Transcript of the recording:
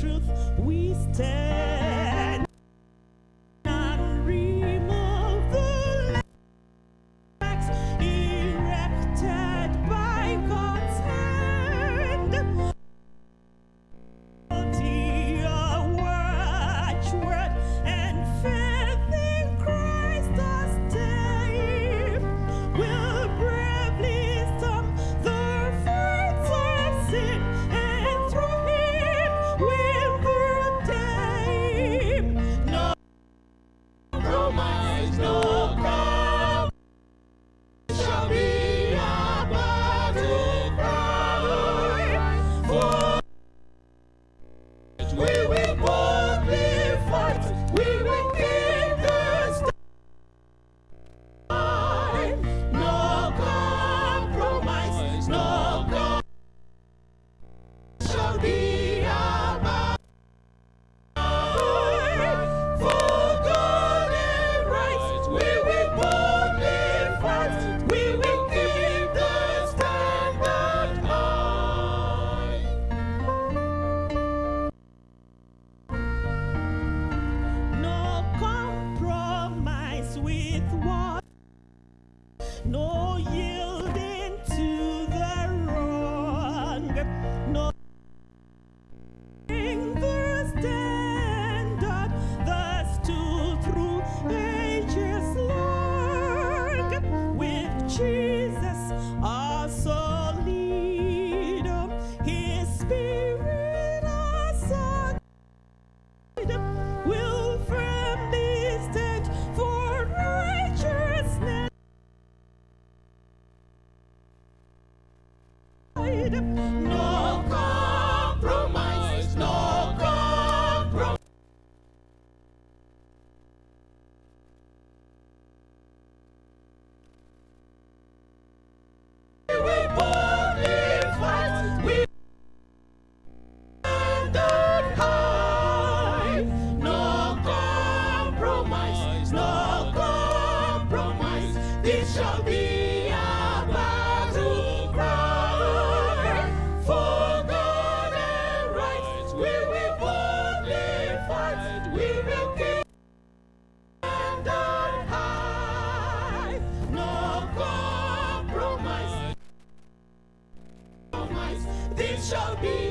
truth we stand. she compromise. This shall be a battle cry for God and right. We will boldly fight. We will keep and high. No compromise. This shall be.